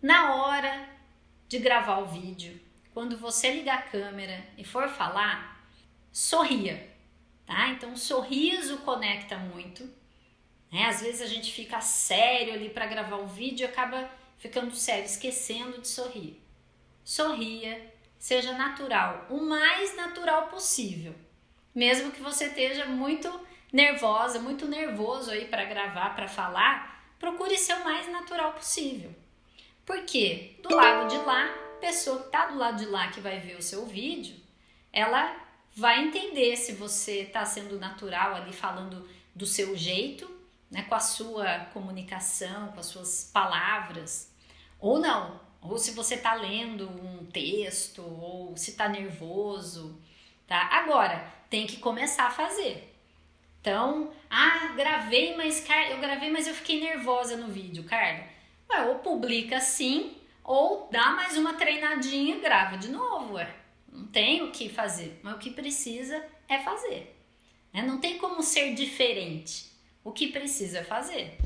na hora de gravar o vídeo, quando você ligar a câmera e for falar, sorria, tá? Então, o sorriso conecta muito. Né? Às vezes a gente fica sério ali para gravar o vídeo e acaba ficando sério, esquecendo de sorrir. Sorria, seja natural, o mais natural possível. Mesmo que você esteja muito nervosa, muito nervoso aí para gravar, para falar, procure ser o mais natural possível. Porque do lado de lá, a pessoa que está do lado de lá que vai ver o seu vídeo, ela vai entender se você está sendo natural ali falando do seu jeito, né, com a sua comunicação, com as suas palavras, ou não, ou se você está lendo um texto, ou se está nervoso, tá? Agora, tem que começar a fazer. Então, ah, gravei, mas eu gravei, mas eu fiquei nervosa no vídeo, Carla. Ué, ou publica assim, ou dá mais uma treinadinha e grava de novo, ué. Não tem o que fazer, mas o que precisa é fazer. Né? Não tem como ser diferente. O que precisa fazer.